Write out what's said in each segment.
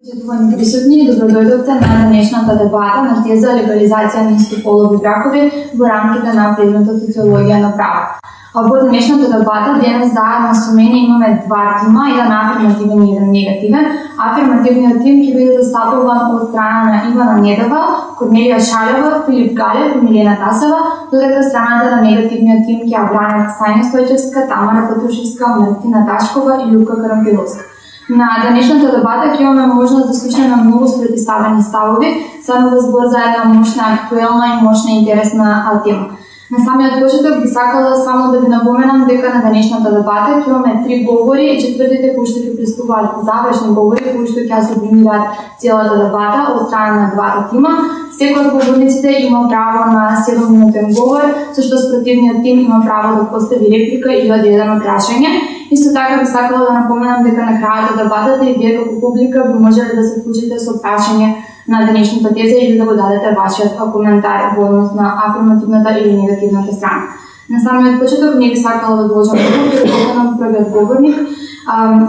Почитувани присутни, добродојдовте на денешната дебата на теза легализација на истополови бракови во рамките на предметот социологија на право. А во денешната дебата денес заедно со мене имаме два тима, еден афирмативен и еден негативен. Афирмативниот тим ќе биде застапуван од страна на Ивана Недова, Корнелија Шалева, Филип Галев и Милена Тасева, додека страната на негативниот тим ќе ја бранат Сања Стојчевска, Тамара Патрушевска, Мартина Ташкова и Лука Карампиловска. На денешната дебата ќе имаме можност да слушаме многу спротиставени ставови, само да збор за една мощна, актуелна и мощна интересна тема. На самиот почеток би сакала само да ви напоменам дека на денешната дебата ќе имаме три говори и четвртите кои што ќе приступуваат завршни говори кои што ќе субимираат целата дебата од страна на двата тима. Секој од говорниците има право на 7 минутен говор, со што спротивниот тим има право да постави реплика или да дадено прашање Исто така би сакала да напоменам дека на крајот од дебатата и вие како публика би можеле да се вклучите со прашање на денешната теза или да го дадете вашиот коментар во однос на афирмативната или негативната страна. На самиот почеток не би сакала да доложам да поканам првиот говорник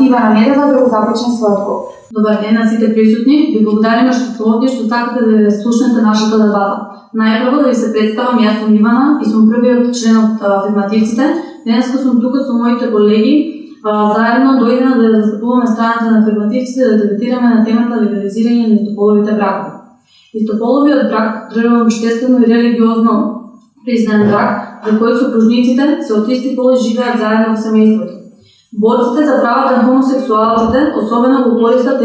Ивана Недева да го започне својот говор. Добар ден на сите присутни. Ви благодариме што сте овде што сакате да слушнете нашата дебата. Најпрво да ви се представам, јас сум Ивана и сум првиот член од афирмативците Денеска сум тука со моите колеги, заедно дојдена да застапуваме страната на афирмативците да дебатираме на темата легализирање на истополовите бракови. Истополовиот брак држава обштествено и религиозно признан брак, во кој сопружниците се од исти пол живеат заедно во семејството. Борците за правата на хомосексуалците особено го користат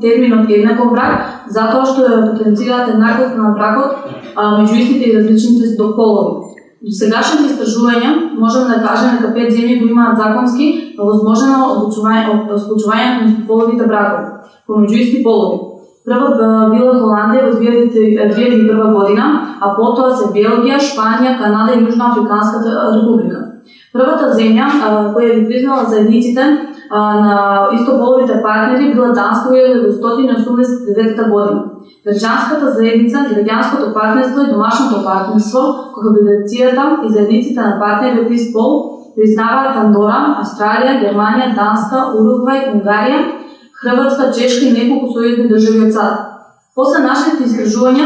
терминот еднаков брак, затоа што ја потенцираат еднаквост на бракот меѓу истите и различните полови. До сегашните истражувања можеме да кажеме дека пет земји го имаат законски возможено одлучување склучувањето на половите бракови помеѓу исти полови. Прва била Холандија во 2001 година, а потоа се Белгија, Шпанија, Канада и Јужна Африканската република. Првата земја која ги признала заедниците на истополовите партнери била Данска во 1989 година. Граѓанската заедница, граѓанското партнерство и домашното партнерство, кохабилитацијата и заедниците на партнери од ист пол признаваат Андора, Австралија, Германија, Данска, Уругвај, Унгарија, Хрватска, Чешка и неколку сојузни држави од САД. После нашите изгражувања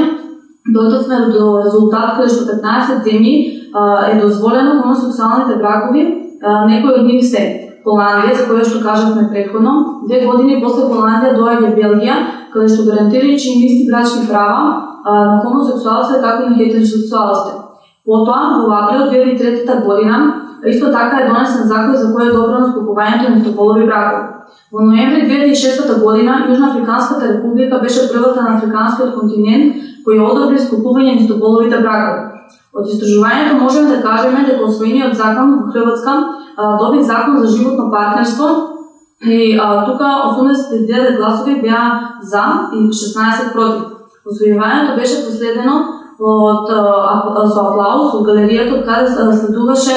дојдовме до резултат каде што 15 земји е дозволено хомосексуалните бракови, некои од нив се Холандија, за која што кажавме предходно, две години после Холандија доаѓа Белгија, каде што гарантирајќи им исти брачни права на хомосексуалците како и на хетеросексуалците. Потоа, во април 2003 година, исто така е донесен закон за кој е на скупувањето на истополови бракови. Во ноември 2006 година Јужноафриканската република беше првата на африканскиот континент кој одобри скупување на истополовите бракови. Од истражувањето можеме да кажеме дека освоениот закон во Хрватска доби закон за животно партнерство и а, тука 89 гласови беа за и 16 против. Освојувањето беше последено од со аплауз од галеријата каде следуваше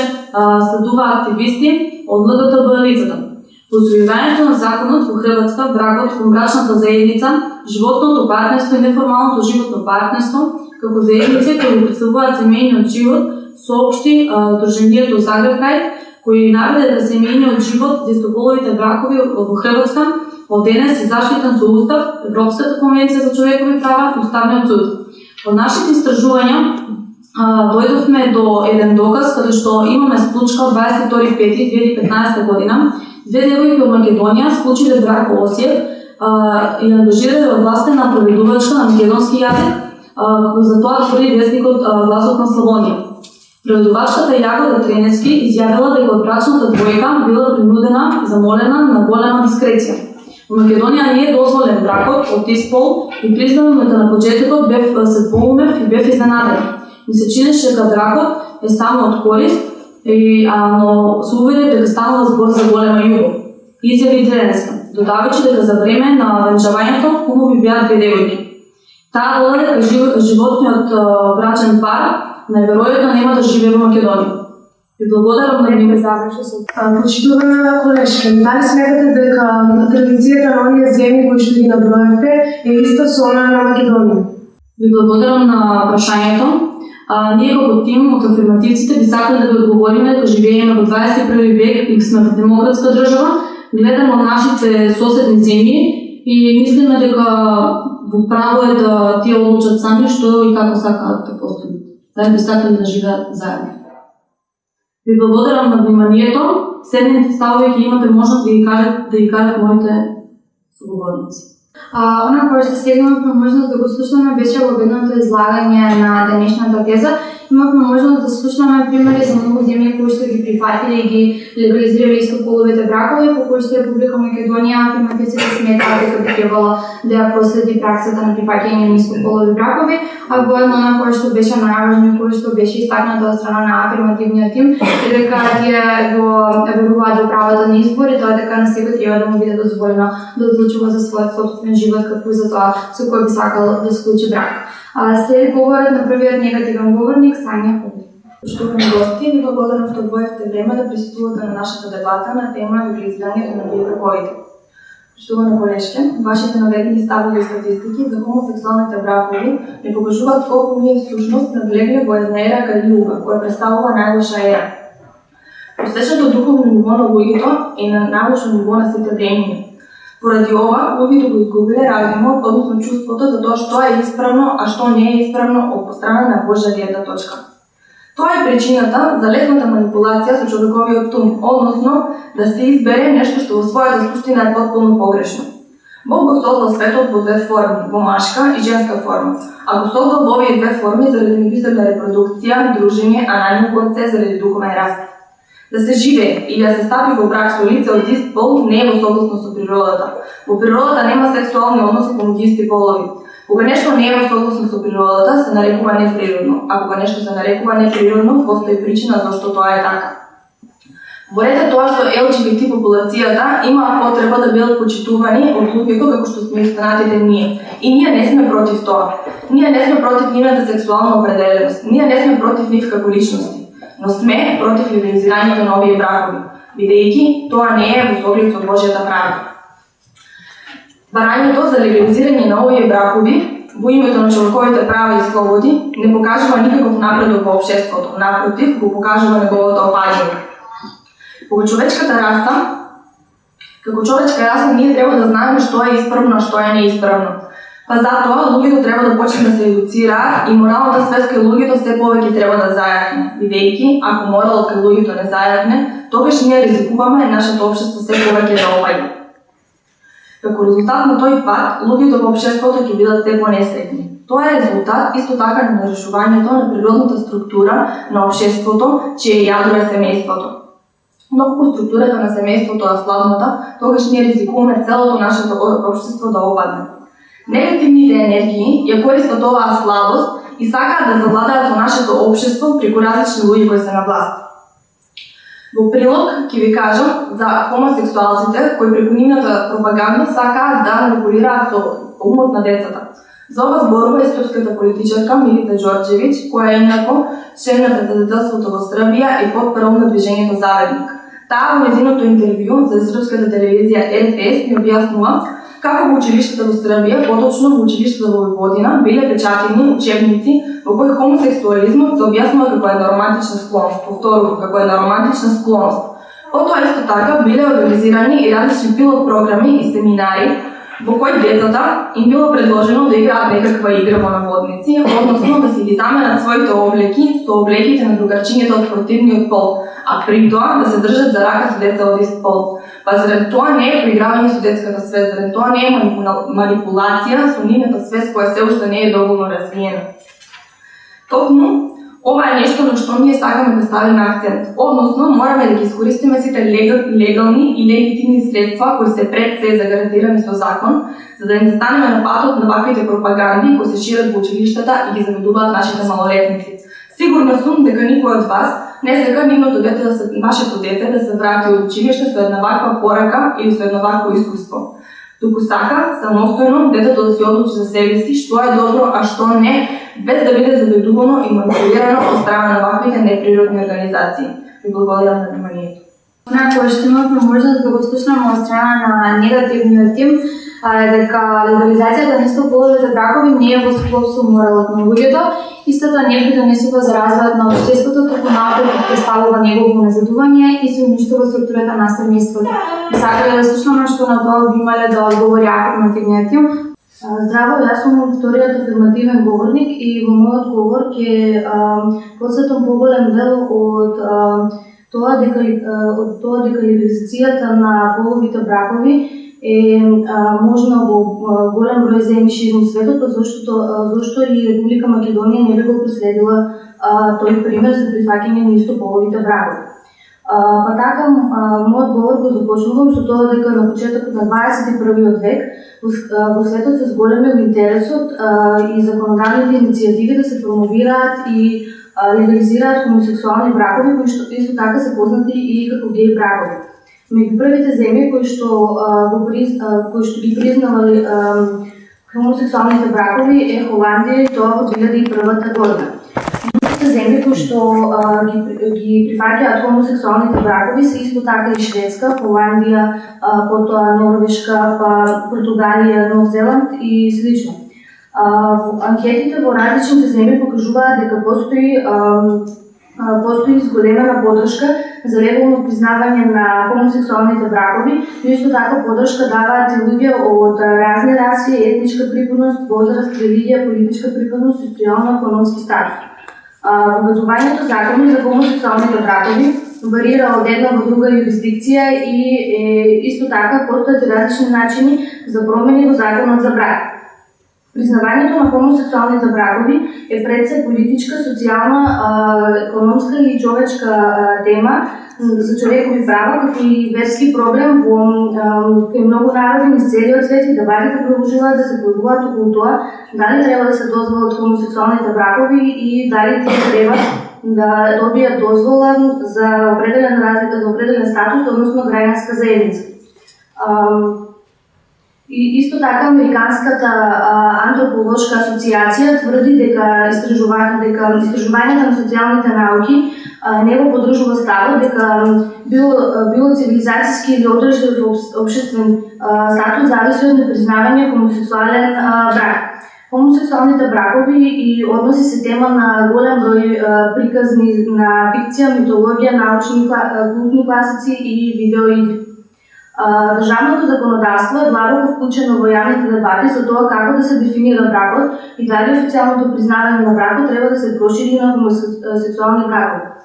следува активисти од ЛГТБ лицата. Освојувањето на законот во Хрватска, бракот во брачната заедница, животното партнерство и неформалното животно партнерство, како заедници кои представуваат семејниот живот, соопшти Друженијето Загребкај кои наведе да семејниот живот за истополовите бракови во Хрватска од денес е заштитен со Устав, Европската конвенција за човекови права и Уставниот суд. Од нашите истражувања дојдовме до еден доказ каде што имаме случка од 22.5.2015 година. Две девојки од Македонија склучиле брак во Осијев и ангажирале властта на проведувачка на македонски јазик, за тоа тврди вестникот Гласот на Славонија. Преведувачката Јагода Тренески изјавила дека од брачната двојка била принудена и замолена на голема дискреција. Во Македонија не е дозволен бракот од тист пол и признавам дека на почетокот бев се двоумев и бев изненаден. Ми се чинеше дека бракот е само од корист, и, а, но се уверив дека станува збор за голема јубов. Изјави Тренеска, додавајќи дека за време на венчавањето умови беа две девојки. Таа додаде дека животниот брачен пар најверојатно нема да живее во Македонија. Ви благодарам на ниве заврши со почитувана колешка. Дали сметате дека традицијата на оние земји кои што ги наброевте е иста со она на Македонија? Ви благодарам на прашањето. А, ние како тим од афирмативците би сакале да ви одговориме дека живееме во 21 век и сме во демократска држава, гледаме од нашите соседни земји и мислиме дека во право е да тие одлучат сами што и како сакаат да постигнат. Дали би сакале да живеат заедно. Ви благодарам на вниманието. Следните ставови ќе имате можност да ги кажат, да ги кажат моите соговорници. А, она кое што сега имавме можност да го слушаме беше во едното излагање на денешната теза имавме можност да слушнаме примери за многу земји кои што ги прифатиле и ги легализирале истополовите бракови, по кои што Република Македонија афирмативците сметаат да дека би требало да ја проследи праксата на прифаќање на истополови бракови, а воедно на кое што беше најважно и кое што беше истакнато од страна на афирмативниот тим е дека тие го веруваат до правото на избор и тоа дека на секој треба да му биде дозволено да одлучува за својот собствен живот како и за тоа со кој би сакал да склучи брак. А След говорот на првиот негативен говорник, Сања Хуби. Поштовани гости, ви благодарам што одвоевте време да присуствувате на нашата дебата на тема легализирањето на биобраковите. Поштовани колешке, вашите наведени ставови и статистики за хомосексуалните бракови не покажуваат колку ние всушност навлегли во една ера калиуга, која представува најлоша ера. Просечното духовно ниво на луѓето е на најлошо ниво на сите времиња. Поради ова, луѓето го изгубиле разумот, односно чувството за тоа што е исправно, а што не е исправно од страна на Божја гледна точка. Тоа е причината за лесната манипулација со човековиот ум, односно да се избере нешто што во својата суштина е потполно погрешно. Бог го создал светот во две форми, во машка и женска форма, а го создал во овие две форми заради мислена репродукција, дружење, а најмногу од се заради духовен раст. Да се живее и да се стапи во брак со лице од ист пол не е во согласно со природата. Во природата нема сексуални односи помеѓу исти полови. Кога нешто не е во согласно со природата, се нарекува неприродно, а кога нешто се нарекува неприродно, постои причина зашто тоа е така. Во ред тоа што LGBT популацијата има потреба да бидат почитувани од луѓето како што сме останатите ние. И ние не сме против тоа. Ние не сме против нивната сексуална определеност. Ние не сме против нив како личности но сме против легализирањето на овие бракови, бидејќи тоа не е во соглед со Божјата правда. Барањето за легализирање на овие бракови во името на човековите права и слободи не покажува никаков напредок во општеството, напротив, го покажува неговото опаѓање. Кога човечката раса, како човечка раса, ние треба да знаеме што е исправно, што е неисправно Па затоа луѓето треба да почнат да се едуцира и моралната свест кај луѓето се повеќе треба да зајакне, бидејќи ако моралот кај луѓето не зајакне, тогаш ние ризикуваме нашето општество се повеќе да опаѓа. Како резултат на тој пат, луѓето во општеството ќе бидат се понесреќни. Тоа е резултат исто така на нарушувањето на природната структура на општеството, чие јадро е семејството. Но кога структурата на семејството е слабната, тогаш ние ризикуваме целото нашето општество да опадне. Негативните енергии ја користат оваа слабост и сакаат да завладаат во нашето општество преку различни луѓе кои се на власт. Во прилог ќе ви кажам за хомосексуалците кои преку нивната пропаганда сакаат да манипулираат со умот на децата. За ова зборува и српската политичарка Милита Ѓорđевиќ, која е инако член на председателството во Србија и подпрв на движењето Заведник. Таа во незиното интервју за српската телевизија РТС ми објаснува како во училиштето во Србија, поточно во училиштето во Војводина, биле печатени учебници во кои хомосексуализмот се објаснува како една романтична склоност, повторувам, како една романтична склоност. Потоа исто така биле организирани и различни пилот програми и семинари во кој децата им било предложено да играат некаква игра во наводници, односно да си ги заменат своите облеки со облеките на другарчињата од противниот пол, а при тоа да се држат за рака со деца од ист пол. Па заред тоа не е проигравање со детската свест, заред тоа не е манипулација со нивната свест која се уште не е доволно развиена. Токму, ова е нешто на што ние сакаме да ставиме акцент. Односно, мораме да ги искористиме сите легални и легитимни средства кои се пред се загарантирани со закон, за да не застанеме на патот на ваквите пропаганди кои се шират во училиштата и ги заведуваат нашите малолетници. Сигурна сум дека никој од вас не сека нивното дете да се вашето дете да се врати од училиште со една ваква порака или со едно вакво искуство. Туку сака самостојно детето да се одлучи за себе си што е добро, а што не, без да биде заведувано и манипулирано од страна на ваквите неприродни организации. Ви благодарам на вниманието. Она што имавме можност да го слушнеме од страна на негативниот тим, дека легализацијата на истополовите бракови не е во склоп со моралот на луѓето, истата не придонесува за развојот на општеството, туку напротив представува негово назадување и се уништува структурата на семејството. Сакаме да слушнаме што на тоа би имале да одговори афирмативниот тим. Здраво, јас сум вториот афирмативен говорник и во мојот говор ќе посветам поголем дел од тоа дека од тоа дека легализацијата на половите бракови е а, можна во голем број земји ширум светот, зашто зашто и Република Македонија не би го проследила тој пример за прифаќање на истополовите бракови. Па така, мојот говор го започнувам со тоа дека на почетокот на 21 век во, светот се зголемил интересот и законодавните иницијативи да се промовираат и легализираат хомосексуални бракови, кои што исто така се познати и како геј бракови. Меѓу првите земји кои што го приз, кои што ги признавале хомосексуалните бракови е Холандија и тоа во 2001 година земјите што а, ги, ги прифаќаат хомосексуалните бракови се исто така и Шведска, Холандија, а, потоа Норвешка, па Португалија, Нов Зеланд и слично. А, анкетите во различните земји покажуваат дека постои а, постои изголемена подршка за легално признавање на хомосексуалните бракови, но исто така подршка даваат и луѓе од разни раси, етничка припадност, возраст, религија, политичка припадност, социјално-економски статус. Воведувањето закони за хомосексуалните бракови варира од една во друга юрисдикција и е, исто така постојат различни начини за промени во законот за брак. Признавањето на хомосексуалните бракови е пред се политичка, социјална, економска и човечка тема за човекови права, како и верски проблем во кај многу народи низ целиот свет и дебатите продолжуваат да се појавуваат околу тоа дали треба да се дозволат хомосексуалните бракови и дали тие треба да добијат дозвола за определен разлика, за определен статус, односно граѓанска заедница. И исто така Американската антрополошка асоциација тврди дека истражувањето дека истражувањето на социјалните науки не го подржува ставот дека било било цивилизацијски или одржлив општествен статус зависи од непризнавање хомосексуален брак. Хомосексуалните бракови и односи се тема на голем број приказни на фикција, митологија, научни клубни класици и видеоигри. Државното законодавство е длабоко вклучено во јавните дебати за тоа како да се дефинира бракот и дали официјалното признавање на бракот треба да се прошири на хомосексуални бракови.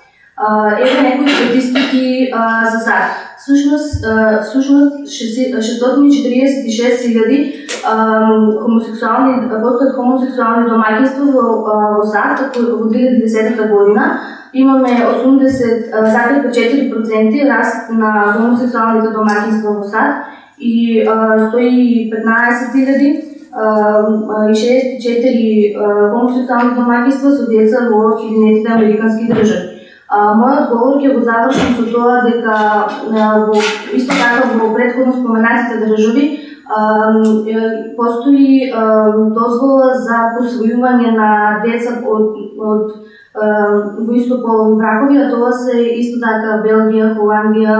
Еве некои статистики за сад. Всушност, всушност 646.000 хомосексуални постојат хомосексуални домаќинства во, во САД во 2010 година имаме 80,4% раст на хомосексуалните домаќинства во САД и 115.000 и 64 хомосексуални домаќинства со деца во Соединетите Американски држави. Мојот говор ќе го завршам со тоа дека во исто така во претходно споменатите држави постои дозвола за посвојување на деца од, од во исто полови бракови, а тоа се исто така Белгија, Холандија,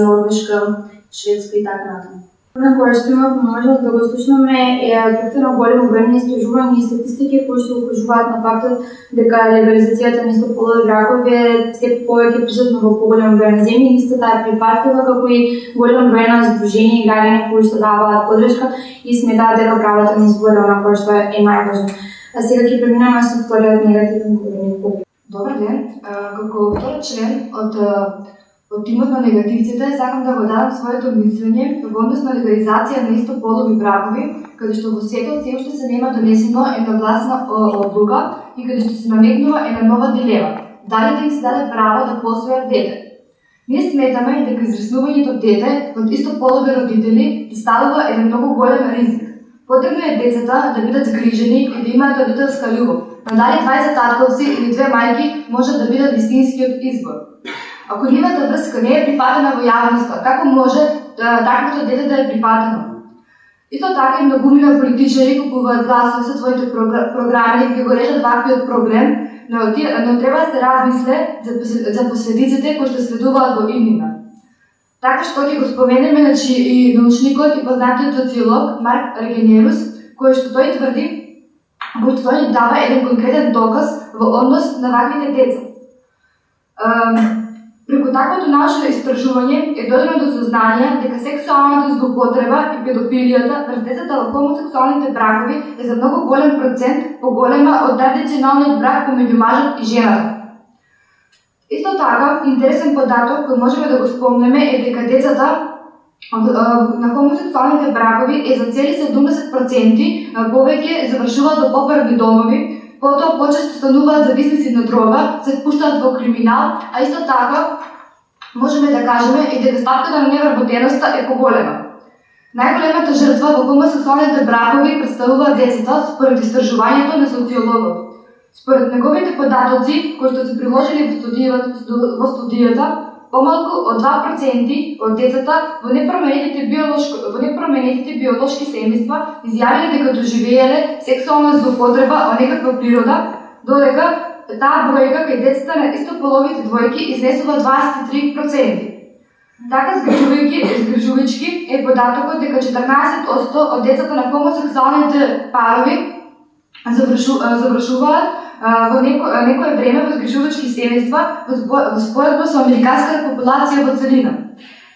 Норвешка, Шведска и така натаму. На која што има можност да го слушнаме е доктор голем обем на истражување и статистики кои што укажуваат на фактот дека легализацијата на истополови бракови е се повеќе присутна во поголем број на земји, исто таа прифатлива како и голем број на здруженија и граѓани кои што даваат подршка и сметаат дека правата на избор е која што е најважно. А сега ќе преминаме со вториот негативен говорник. Добар ден. Како втор член од од тимот на негативците, сакам да го дадам своето мислење во однос на легализација на истополови бракови, каде што во светот се уште се нема донесено едногласна одлука и каде што се наметнува една нова дилема. Дали да им се даде право да посвојат дете? Ние сметаме дека израснувањето дете од истополови родители представува еден многу голем ризик Потребно е децата да бидат згрижени и да имаат родителска љубов, но дали 20 татковци или две мајки може да бидат вистинскиот избор. Ако нивната врска не е прифатена во јавноста, како може да, таквото дете да е прифатено? Исто така и многумина политичари купуваат гласови со своите програми и ги го решат ваквиот проблем, но, но треба да се размисле за, за последиците кои што следуваат во имнина. Така што ќе го споменеме значи, и научникот и познатиот социолог Марк Регенерус, кој што тој тврди, кој што тој дава еден конкретен доказ во однос на ваквите деца. Преку таквото наше истражување е додено до сознание дека сексуалната злоупотреба и педофилијата врз децата во хомосексуалните бракови е за многу голем процент поголема од традиционалниот брак помеѓу мажот и жената. Исто така, интересен податок кој можеме да го спомнеме е дека децата на хомосексуалните бракови е за цели 70% повеќе завршуваат во поправни домови, потоа почесто стануваат зависници на дрога, се впуштаат во криминал, а исто така можеме да кажеме и дека ставката на невработеноста е поголема. Најголемата жртва во хомосексуалните бракови представува децата според истражувањето на социологот. Според неговите податоци, кои што се приложени во студијата, во студијата помалку од 2% од децата во непроменетите биолошки во непроменетите биолошки семејства изјавиле дека доживееле сексуална злоупотреба од некаква природа, додека таа бројка кај децата на истополовите двојки изнесува 23%. Така згрижувајќи, згрижувајќи е податокот дека 14% од децата на хомосексуалните парови завршу, завршуваат во неко, некое време во згрижувачки семејства во споредба со американската популација во целина.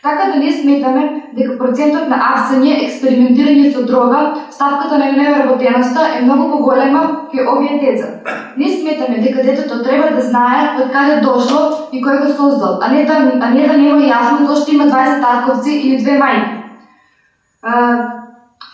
Така да не сметаме дека процентот на апсење, експериментирање со дрога, ставката на невработеноста е многу поголема кај овие деца. Не сметаме дека детето треба да знае од каде дошло и кој го создал, а не да, а не да нема јасно зошто има 20 татковци или две мајки.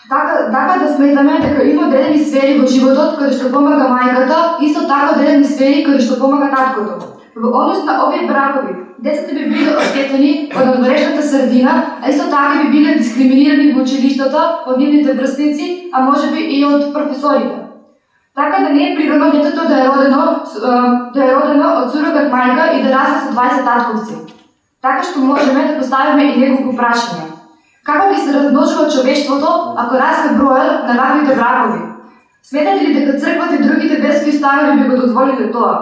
Така, така да сметаме дека има одредени сфери во животот каде што помага мајката, исто така одредени сфери каде што помага таткото. Во однос на овие бракови, децата би биле оштетени од одворешната средина, а исто така би биле дискриминирани во училиштата од нивните врсници, а можеби и од професорите. Така да не е природно детето да е родено, да е родено од сурогат мајка и да расте со 20 татковци. Така што можеме да поставиме и неколку прашања. Како би се размножува човештвото ако расте бројот на ваквите бракови? Сметате ли дека црквата и другите верски установи би го дозволиле тоа?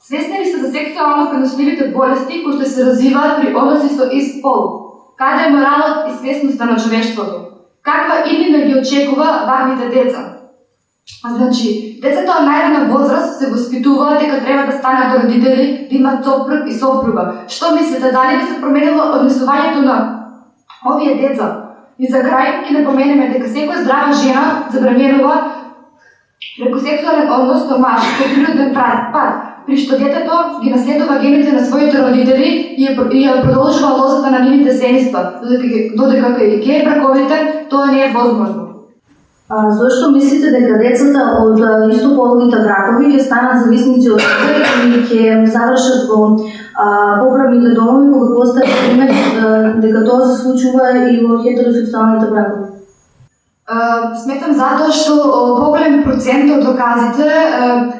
Свесни ли сте за сексуално преносливите болести кои што се развиваат при односи со ист пол? Каде е моралот и свесноста на човештвото? Каква иднина ги очекува ваквите деца? Значи, децата од најрана возраст се воспитуваат дека треба да станат родители, да имат сопруг и сопруга. Што мислите, дали би се променило однесувањето на овие деца. И за крај ќе да напоменеме дека секоја здрава жена забранирува преку сексуален однос со маж кој природен пат, при што детето ги наследува гените на своите родители и ја продолжува лозата на нивните семејства, додека кај геј браковите тоа не е возможно. А, зошто мислите дека децата од истополовите бракови ќе станат зависници од себе и ќе завршат во поправните домови кога постат пример дека тоа се случува и во хетеросексуалните бракови? Сметам затоа што поголем процент од доказите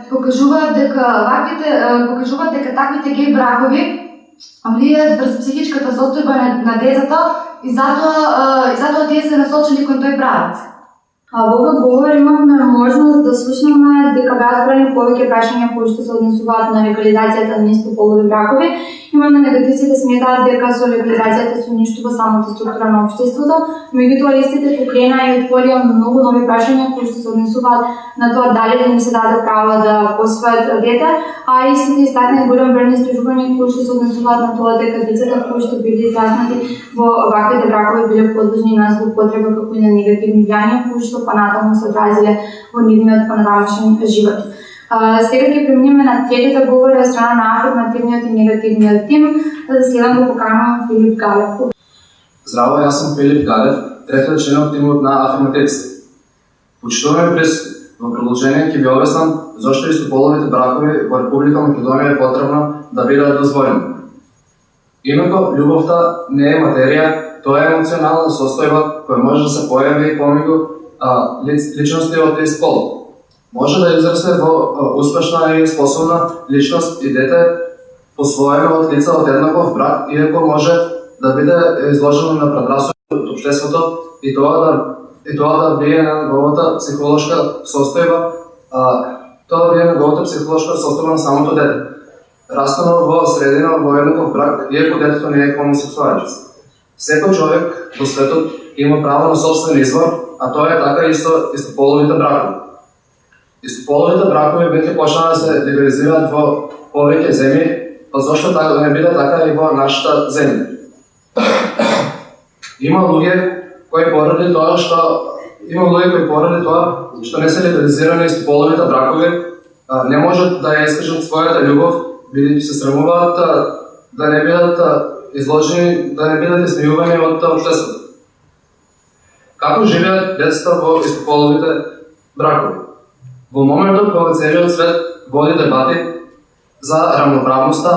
покажуваат дека ваквите покажуваат дека таквите гей бракови влијаат врз психичката состојба на децата и затоа и затоа тие се насочени кон тој правец. А во овој говор имавме можност да слушнеме дека беа зборени повеќе прашања кои што се однесуваат на легализацијата на полови бракови. Имаме негативците сметаат дека солидаризацијата се уништува самата структура на општеството, меѓутоа истите покрена и отворија многу нови прашања кои што се однесуваат на тоа дали да им се даде право да посвојат дете, а истите истакна голем број истражувања кои што се однесуваат на тоа дека децата кои што биле израснати во ваквите бракови биле подложни на злоупотреба како и на негативни влијанија кои што понатаму се одразиле во нивниот панорамичен живот. А, сега ќе преминеме на третата говора од страна на афирмативниот и негативниот тим. Следам да го поканувам Филип Галев. Здраво, јас сум Филип Галев, трети член од тимот на афирмативците. Почитуваме през во продолжение ќе ви обяснам зошто истополовите бракови во Република Македонија е потребно да бидат дозволени. Името љубовта не е материја, тоа е емоционална состојба која може да се појави помеѓу а, личности од тој спол. Може да израсне во успешна и способна личност и дете посвоено од лица од еднаков брак, иако може да биде изложено на предрасуд од општеството и тоа да и тоа да влие на неговата психолошка состојба, а, тоа да бие на неговата психолошка состојба на самото дете. Растено во средина во еднаков брак, иако детето не е хомосексуалец. Секој човек во светот има право на собствен избор, а тоа е така и со истополовите бракови. Истополовите бракови веќе почнаа да се либерализираат во повеќе земји, па зошто така да не биде така и во нашата земја? Има луѓе кои поради тоа што има луѓе кои поради тоа што не се либерализирани истополовите бракови, не можат да ја искажат својата љубов, бидејќи се срамуваат да не бидат изложени, да не бидат исмејувани од општеството. Како живеат децата во истополовите бракови? Во моментот кога целиот свет води дебати за рамноправноста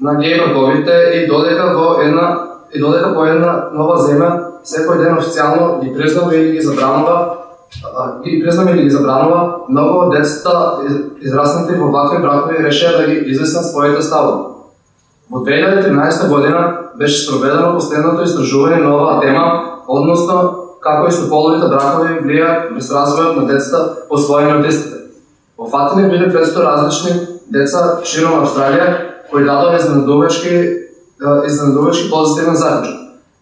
на геј браковите и додека во една и додека по една нова земја секој ден официјално ги признава или ги забранува ги признава или ги забранува, многу од децата израснати во вакви бракови решија да ги изяснат своите ставови. Во 2013 година беше спроведено последното истражување на оваа тема, односно како истополовите бракови влијаат врз развојот на децата по своји од истите. Офатени биле 500 различни деца широм Австралија кои дадоа изненадувачки изненадувачки позитивен заклучок.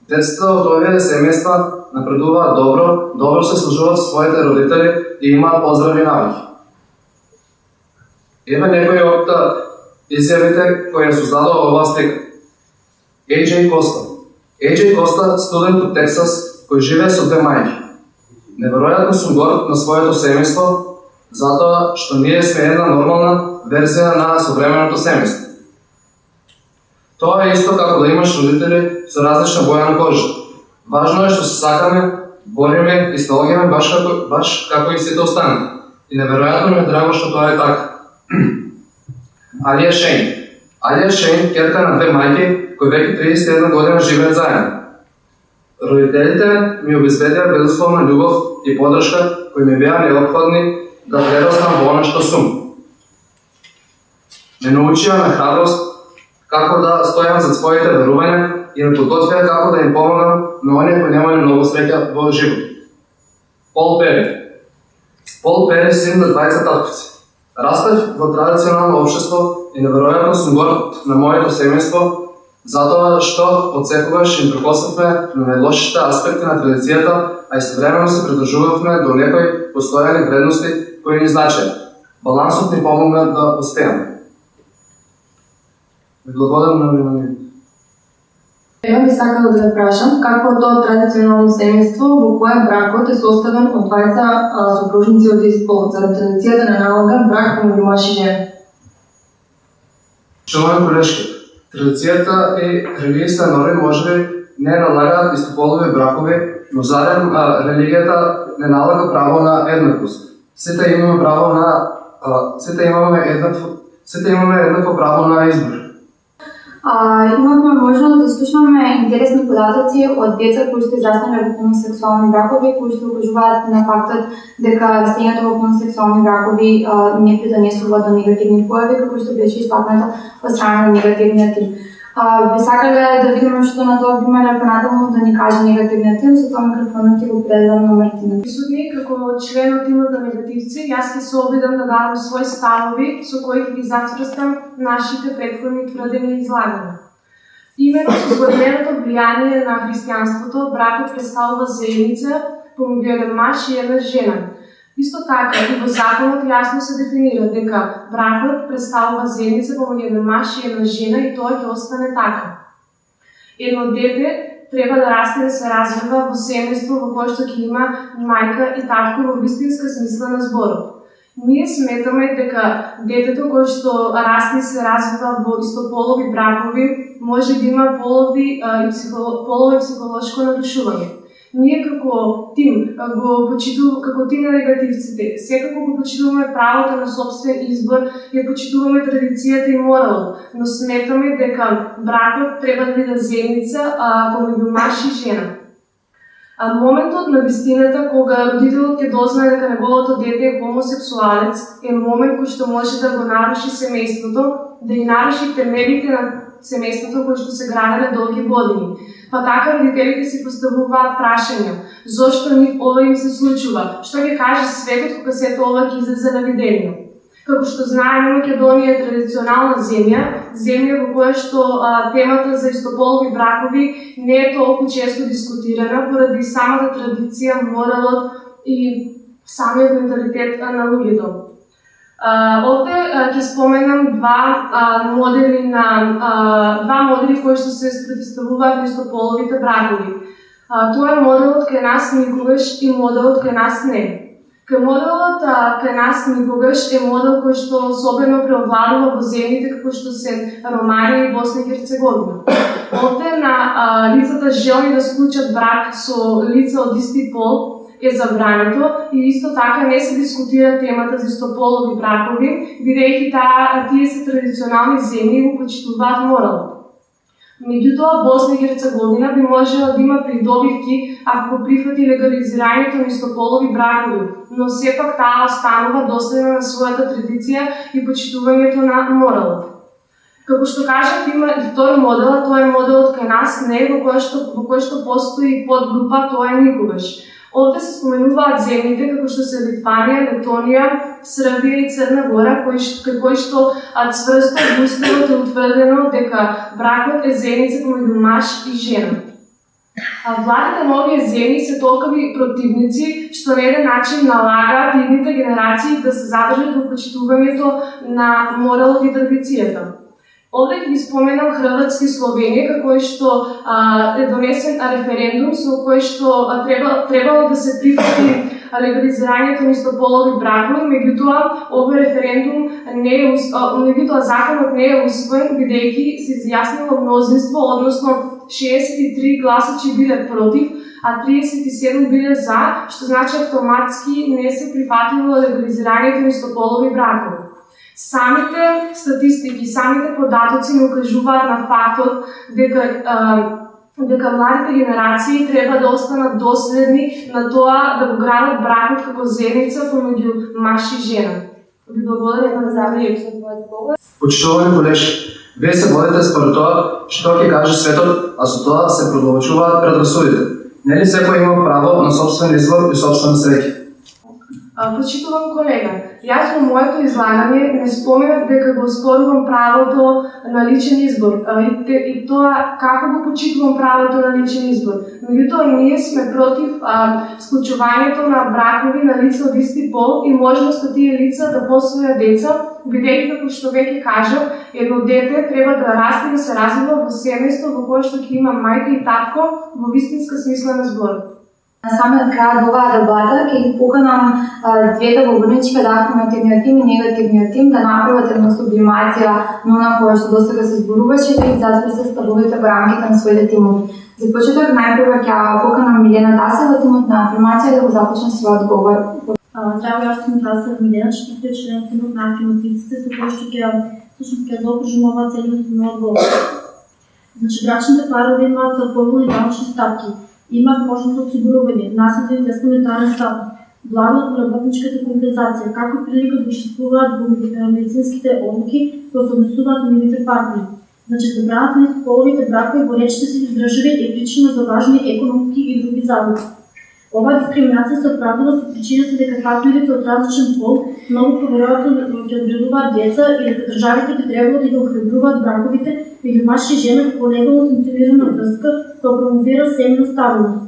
Децата од овие семејства напредуваат добро, добро се служуваат со своите родители и имаат поздрави навики. Еве некои од изјавите кои ја создадоа оваа слика. AJ Коста. AJ Коста, студент од Тексас, кој живее со две мајки. Неверојатно сум горд на своето семејство, затоа што ние сме една нормална верзија на современото семејство. Тоа е исто како да имаш родители со различна боја на кожа. Важно е што се сакаме, бориме и снаоѓаме баш како, баш како и сите останати. И неверојатно ми е драго што тоа е така. Алија Шейн. Алија Шейн, керка на две мајки, кои веќе 31 година живеат заедно. Родителите ми обезбедија безусловна љубов и подршка кои ми беа необходни да прераснам во она што сум. Ме научија на храброст како да стојам за своите верувања и да ме подготвија како да им помагам на оние кои немаја многу среќа во живот. Пол Пери. Пол Пери син на двајца татковци. Растав во традиционално општество и неверојатно сум горд на моето семејство затоа што од секогаш им прекосавме на најлошите аспекти на традицијата, а истовремено се придржувавме до некои постојани вредности кои ни значеа. Балансот ни помогна да успееме. Благодарам на вниманието. Ева би сакала да ве прашам, какво е тоа традиционално семејство во кое бракот е составен од двајца сопружници од ист пол, за традицијата на налога брак помеѓу маж и жена? Колешки, традицијата и религијата норми може не налагаат истополови бракови, но зарем а, религијата не налага право на еднаквост. Сите имаме право на а, сите имаме еднакво сите имаме еднакво право на избор. А, имавме можност да слушаме интересни податоци од деца кои што израснале во хомосексуални бракови, кои што укажуваат на фактот дека растењето во хомосексуални бракови а, не придонесува до негативни појави, како што беше испатната од страна на негативниот тип. А, би сакале да видиме што на тоа би имале понатаму да ни каже негативниот тим, со тоа микрофонот ќе го предам на Мартина. Присутни како член од тимот на негативци, јас ќе се обидам да дадам свои ставови со кои ќе ги зацврстам нашите претходни тврдени излагања. Именно со згоденото влијание на христијанството, бракот представува заедница помеѓу еден маж и една жена, Исто така и во законот јасно се дефинира дека бракот представува заедница помеѓу еден маж и една жена и тоа ќе остане така. Едно дете треба да расте да се развива во семејство во кое што ќе има мајка и татко во вистинска смисла на зборот. Ние сметаме дека детето кое што расте и се развива во истополови бракови може да има полови и психоло, полови психолошко нарушување ние како тим го почитуваме како тим на негативците, секако го почитуваме правото на собствен избор, ја почитуваме традицијата и моралот, но сметаме дека бракот треба да биде заедница помеѓу маж и жена. А моментот на вистината кога родителот ќе дознае дека неговото дете е хомосексуалец е момент кој што може да го наруши семејството, да и наруши темелите на семејството кој што се граделе долги години. Па така родителите си поставуваат прашања, зошто ни ова им се случува, што ќе каже светот кога се ова ќе излезе на видење. Како што знаеме, Македонија е традиционална земја, земја во која што а, темата за истополови бракови не е толку често дискутирана поради самата традиција, моралот и самиот менталитет на луѓето. Овде ќе споменам два а, модели на а, два модели кои што се спротивставуваат на истополовите бракови. А, тоа е моделот кај нас никогаш и моделот кај нас не. Кај моделот uh, кај нас никогаш е модел кој што особено преовладува во земјите како што се Романија и Босна и Херцеговина. Овде на а, лицата желни да склучат брак со лица од исти пол, е забрането и исто така не се дискутира темата за истополови бракови, бидејќи таа тие се традиционални земји и го почитуваат морал. Меѓутоа, Босна и Херцеговина би можела да има придобивки ако прифати легализирањето на истополови бракови, но сепак таа останува доследна на својата традиција и почитувањето на моралот. Како што кажав, има и втор модел, тоа е моделот кај нас, не во кој што, во кој што постои подгрупа, тоа е никогаш. Овде се споменуваат земјите како што се Литванија, Летонија, Србија и Црна Гора, кои што, кои што цврсто уставот е утврдено дека бракот е зеница помеѓу маж и жена. А владите на овие земји се толкави противници што на еден начин налагаат идните генерации да се задржат во почитувањето на моралот и традицијата. Овде ги споменам Хрватски Словенија, како што а, е донесен референдум со кој што а, треба, требало да се прифати легализирањето на истополови бракови, меѓутоа овој референдум не е меѓутоа законот не е усвоен бидејќи се изјаснило мнозинство, односно 63 гласа гласачи биле против, а 37 биле за, што значи автоматски не се прифатило легализирањето на истополови бракови. Самите статистики, самите податоци не укажуваат на фактот дека дека младите генерации треба да останат доследни на тоа да го градат бракот како заедница помеѓу маж и жена. Ви благодарам на завршек со твојот говор. Почитувани колеш, вие се водите според тоа што ќе каже светот, а со тоа се продолжуваат предрасудите. Нели секој има право на собствен избор и собствена среќа? Почитувам колега, јас во моето излагање не споменав дека го спорувам правото на личен избор и, и тоа како го почитувам правото на личен избор. Меѓутоа ние сме против а, склучувањето на бракови на лица од исти пол и можноста тие лица да посвоја деца, бидејќи како што веќе кажав, едно дете треба да расте и да се развива во семејство во кое што ќе има мајка и татко во вистинска смисла на зборот. На самиот крај од оваа дебата ќе ги поканам двете говорнички да афирмативниот тим и негативниот тим да направат една сублимација на она која што достага се зборуваше да затвор се ставувате во рамките на своите тимови. За почеток најпрво ќе поканам Милена Тасева, тимот на афирмација да го започне својот говор. Здраво, јас сум Тасева Милена, четврти член тимот на афирмативците, со кој што ќе всушност ќе заокружим оваа целиот одговор. Значи, брачните парови имаат поволни данъчни стапки има можност осигурување, насите и тестаментарен статус, главно од работничката компензација, како прилика да учествуваат во медицинските одлуки кои се однесуваат на нивните партнери. Значи, забраната на половите бракови во речите си држави е причина за важни економски и други загуби. Оваа дискриминација се оправдува со причината дека партнерите од различен пол многу поверојатно ќе одредуваат деца и дека државите би требало да ги охрабруваат браковите меѓу маж и жена како легално функционирана врска која промовира семејна стабилност.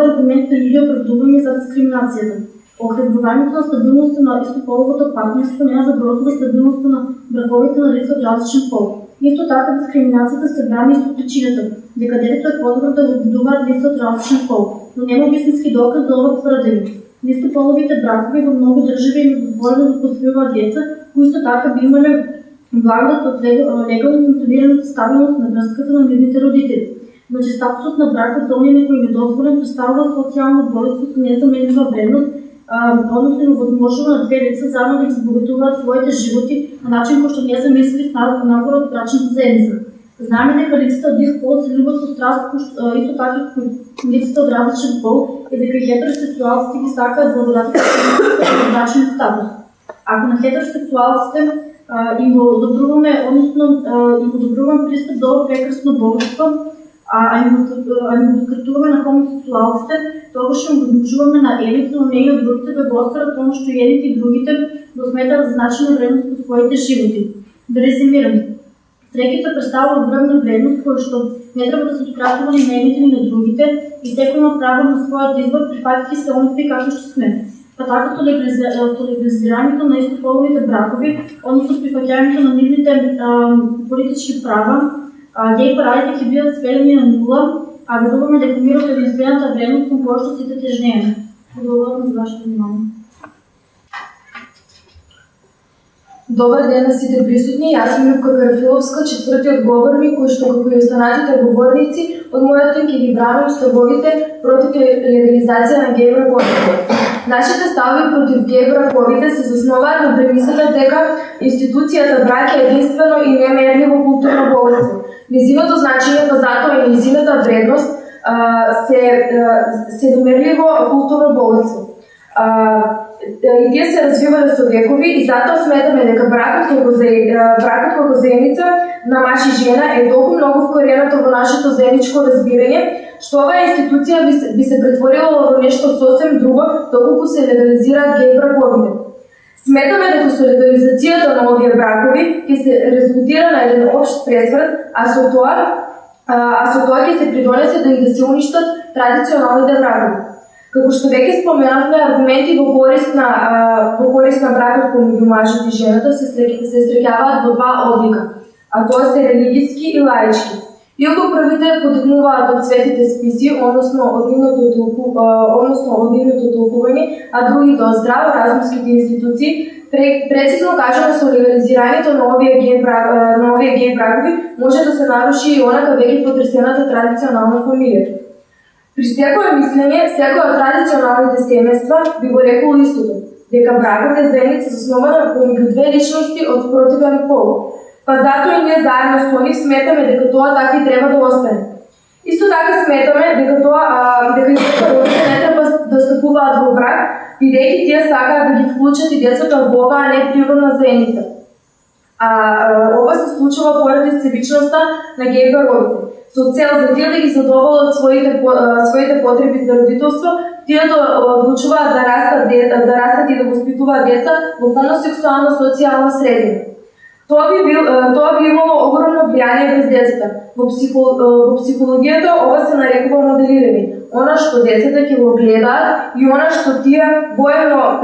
е аргумент при оправдување за дискриминацијата. Охрабрувањето на стабилноста на истополовото партнерство не забросува стабилноста на браковите на лица од различен пол. Исто така дискриминацијата се брани со причината дека детето е подобро да го будуваат лица од различен пол, но нема вистински доказ за ова тврдење. Истополовите бракови во многу држави им дозволено да посвојуваат деца, кои исто така би имале благодат од легално функционираната стабилност на врската на нивните родители. Значи, статусот на бракот за оние кои недозволен представува социјално двојство со незаменлива вредност, односно им возможува на две лица заедно да избогатуваат своите животи на начин кој што не замислив на набор од брачната заедница. Знаеме дека лицата од ист пол се љубат со страст, исто така лицата од различен пол и дека хетеросексуалците ги сакаат благодатите да на брачен статус. Ако на хетеросексуалците им го одобруваме, односно им одобруваме пристап до прекрасно богатство, а им на хомосексуалците, тогаш им возможуваме на едните, но не и од другите да го остават тоа што едните и другите го сметат за да значена вредност по своите животи. Да резимирам. Стреките представува огромна вредност која што не треба да се ускратувани на едните ни на другите и секој има право на својот избор прифатики се онакви како што сме. Па така со легализирањето на истополовите бракови, односно прифаќањето на нивните политички права, геј парадите ќе бидат сведени на нула, а веруваме дека мирот е единствената вредност кон која што сите тежнееме. Благодарам за вашето внимание. Добар ден на сите присутни, јас сум Любка Карфиловска, четвртиот говорник, кој што како и останатите говорници, од мојата ќе ги бранам ставовите против легализација на геј браковите. Нашите ставови против геј браковите се засноваат на премисата дека институцијата брак е единствено и немерливо културно богатство. Незиното значење, па затоа и незината вредност а, се, а, се домерливо културно богатство. А, да, и тие се развивале со векови и затоа сметаме дека бракот како за бракот како заедница на маж и жена е толку многу вкоренато во нашето заедничко разбирање, што оваа институција би се, би се претворила во нешто сосем друго доколку се легализираат геј браковите. Сметаме дека со легализацијата на овие бракови ќе се резултира на еден општ пресврт, а со тоа а, а со тоа ќе се придонесе да и да се уништат традиционалните бракови. Како што веќе споменавме, аргументи во корист на а, во корист на бракот помеѓу мажот и жената се се среќаваат во два облика, а тоа се религиски и лаички. Иако првите подигнуваат од светите списи, односно од нивното толку, односно од нивното толкување, а другите од здраво разумските институции, прецизно кажано со легализирањето на овие ген на овие ген бракови може да се наруши и онака веќе потресената традиционална фамилија. При секое мислење, секој од традиционалните семејства би го рекол истото, дека бракот е заедница заснована помеѓу две личности од спротивен пол. Па затоа и ние заедно со нив сметаме дека тоа така и треба да остане. Исто така сметаме дека тоа а, дека и родители не треба да стапуваат во брак, бидејќи тие сакаат да ги вклучат и децата во оваа неприродна заедница. А, а ова се случува поради себичноста на геј пародите. Со цел за тие да ги задоволат своите своите потреби за родителство, тие да одлучуваат да растат да растат и да воспитуваат деца во хомосексуална социјална средина. Тоа би бил тоа би имало огромно влијание врз децата. Во, психо, во психологијата ова се нарекува моделирање. Она што децата ќе го гледаат и она што тие воено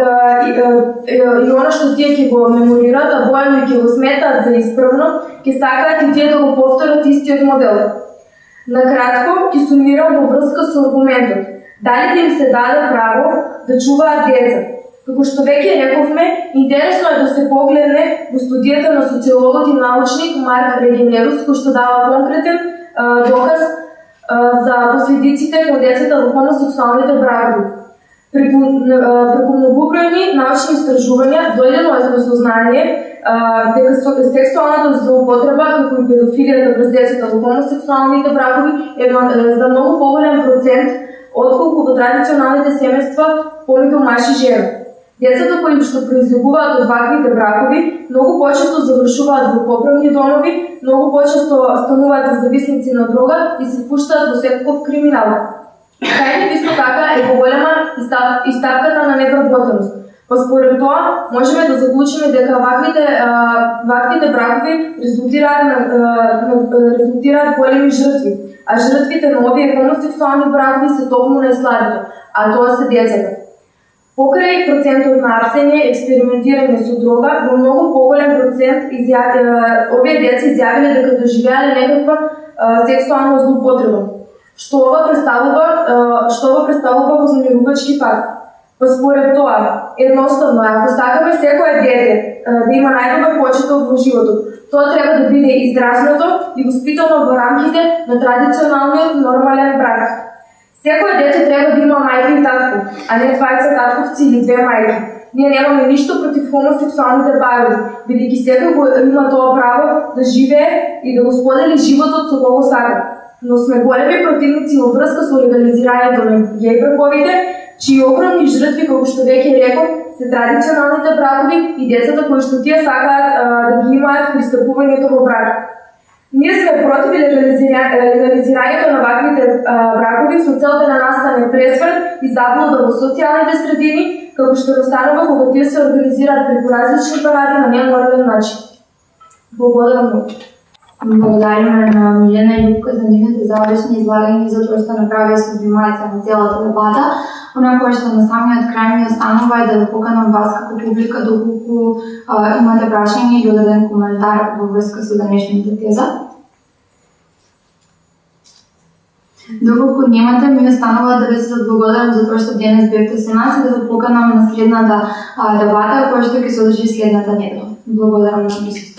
и, и, и она што тие ќе го меморираат, а воено ќе го сметаат за исправно, ќе сакаат и тие да го повторат истиот модел. Накратко, ќе сумирам во врска со аргументот. Дали да им се даде право да чуваат деца? Како што веќе рековме, интересно е да се погледне во студијата на социологот и научник Марк Регенерус, кој што дава конкретен а, доказ а, за последиците кон децата во хомосексуалните бракови. Преку, преку многобројни научни истражувања дојдено е до сознание а, дека сексуалната злоупотреба, како и педофилијата през децата во хомосексуалните бракови е за многу поголем процент отколку во традиционалните семејства помеѓу маж и жена. Децата кои што произлегуваат од ваквите бракови многу почесто завршуваат во поправни домови, многу почесто стануваат зависници на дрога и се впуштаат во секаков криминал. Кај исто така е поголема и и ставката на невработеност. Па според тоа можеме да заклучиме дека ваквите а, ваквите бракови резултираат на, на резултираат големи жртви, а жртвите на овие хомосексуални бракови се токму најслабите, а тоа се децата. Покрај процентот на апсење, експериментирање со дрога, во многу поголем процент изјави, овие деца изјавиле дека доживеале некаква сексуална злоупотреба, што ова представува што ова представува вознемирувачки факт. Па според тоа, едноставно, ако сакаме секое дете да има најдобар почеток во животот, тоа треба да биде израснато и воспитано во рамките на традиционалниот нормален брак. Секој дете треба да има мајка и татко, а не двајца татковци или две мајки. Ние немаме ништо против хомосексуалните барови, бидејќи секој го има тоа право да живее и да го сподели животот со кого сака. Но сме големи противници во врска со легализирањето на геј браковите, чии огромни жртви, како што веќе реков, се традиционалните бракови и децата кои што тие сакаат а, да ги имаат пристапувањето во брак. Ние сме против легализирањето на ваквите бракови со цел да настане пресврт и заблуда во социјалните средини, како што настанува кога тие се организираат преку различни паради на неморален начин. Благодарам многу. Благодариме на Милена и Лука за нивните завршни излагања и за тоа што направија сублимација на целата дебата. Она кое што на самиот крај ми останува е да ве поканам вас како публика доколку а, имате прашање или одреден коментар во врска со денешната теза. Доколку немате, ми останува да ви се благодарам за тоа што денес бевте со нас и да ве поканам на следната дебата која што ќе се одржи следната недела. Благодарам на присуството.